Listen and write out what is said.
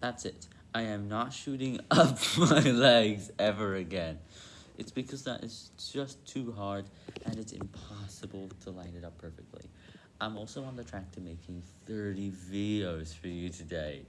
That's it. I am not shooting up my legs ever again. It's because that is just too hard and it's impossible to line it up perfectly. I'm also on the track to making 30 videos for you today.